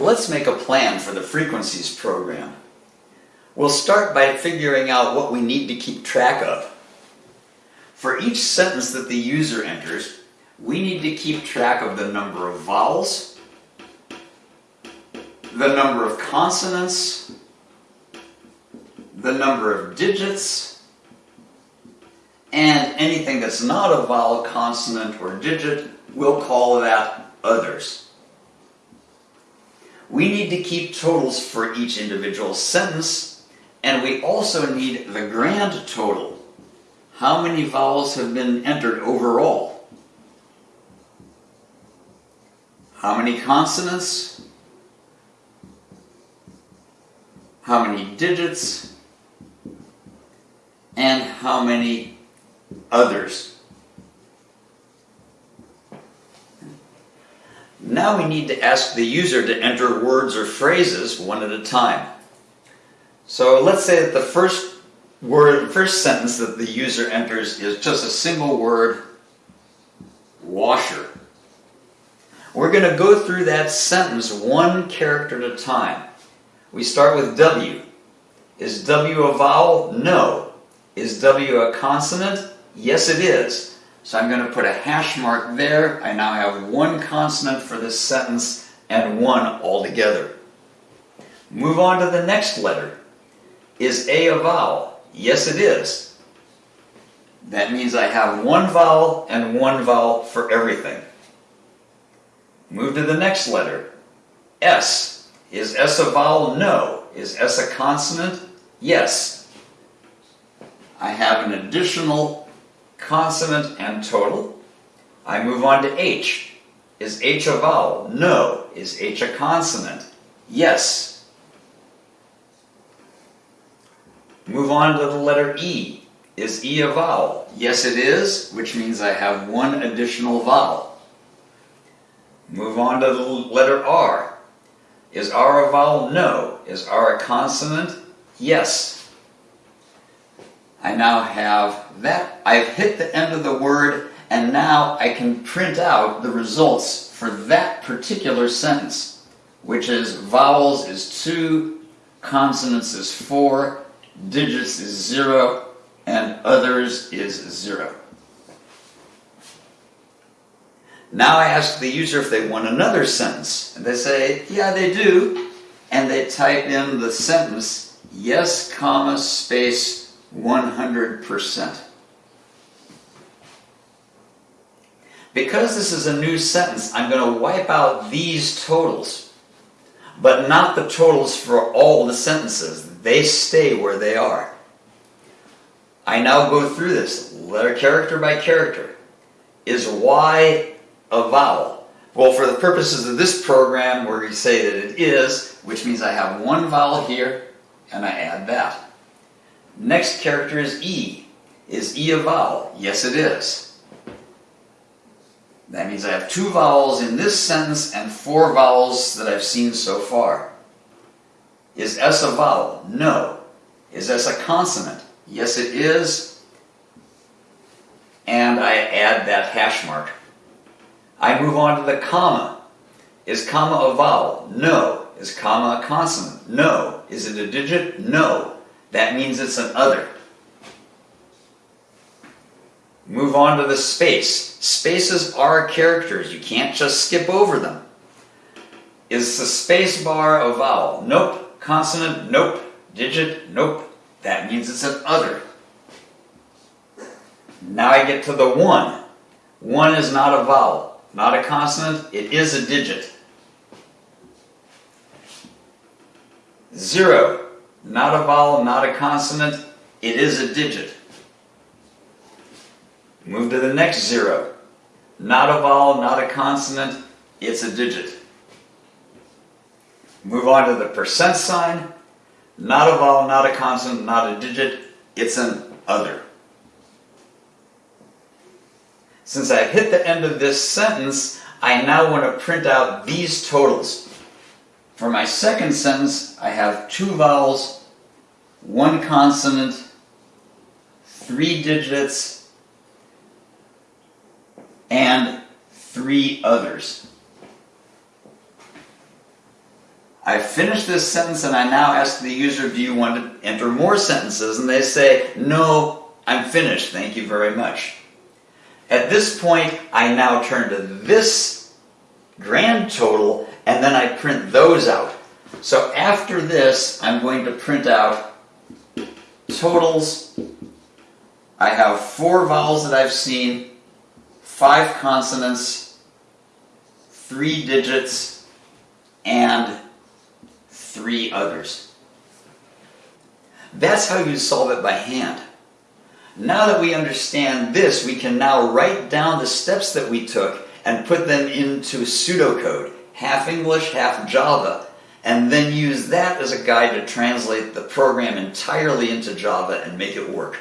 Let's make a plan for the frequencies program. We'll start by figuring out what we need to keep track of. For each sentence that the user enters, we need to keep track of the number of vowels, the number of consonants, the number of digits, and anything that's not a vowel, consonant, or digit, we'll call that others. We need to keep totals for each individual sentence, and we also need the grand total. How many vowels have been entered overall? How many consonants? How many digits? And how many others? Now we need to ask the user to enter words or phrases one at a time. So let's say that the first word, first sentence that the user enters is just a single word, washer. We're going to go through that sentence one character at a time. We start with W. Is W a vowel? No. Is W a consonant? Yes, it is. So I'm going to put a hash mark there. I now have one consonant for this sentence and one altogether. Move on to the next letter. Is A a vowel? Yes, it is. That means I have one vowel and one vowel for everything. Move to the next letter. S. Is S a vowel? No. Is S a consonant? Yes. I have an additional consonant and total. I move on to H. Is H a vowel? No. Is H a consonant? Yes. Move on to the letter E. Is E a vowel? Yes it is, which means I have one additional vowel. Move on to the letter R. Is R a vowel? No. Is R a consonant? Yes. I now have that. I've hit the end of the word and now I can print out the results for that particular sentence, which is vowels is 2, consonants is 4, digits is 0, and others is 0. Now I ask the user if they want another sentence. And they say, yeah, they do. And they type in the sentence, yes, comma, space, 100%. Because this is a new sentence, I'm going to wipe out these totals, but not the totals for all the sentences. They stay where they are. I now go through this letter character by character. Is Y a vowel? Well, for the purposes of this program, where we say that it is, which means I have one vowel here, and I add that. Next character is E. Is E a vowel? Yes, it is. That means I have two vowels in this sentence and four vowels that I've seen so far. Is S a vowel? No. Is S a consonant? Yes, it is. And I add that hash mark. I move on to the comma. Is comma a vowel? No. Is comma a consonant? No. Is it a digit? No. That means it's an other. Move on to the space. Spaces are characters. You can't just skip over them. Is the space bar a vowel? Nope. Consonant? Nope. Digit? Nope. That means it's an other. Now I get to the one. One is not a vowel, not a consonant, it is a digit. Zero not a vowel, not a consonant, it is a digit. Move to the next zero. Not a vowel, not a consonant, it's a digit. Move on to the percent sign. Not a vowel, not a consonant, not a digit, it's an other. Since I've hit the end of this sentence, I now want to print out these totals. For my second sentence, I have two vowels, one consonant, three digits, and three others. I finish this sentence and I now ask the user, do you want to enter more sentences? And they say, no, I'm finished, thank you very much. At this point, I now turn to this grand total and then I print those out. So after this, I'm going to print out totals. I have four vowels that I've seen, five consonants, three digits, and three others. That's how you solve it by hand. Now that we understand this, we can now write down the steps that we took and put them into pseudocode, half English, half Java, and then use that as a guide to translate the program entirely into Java and make it work.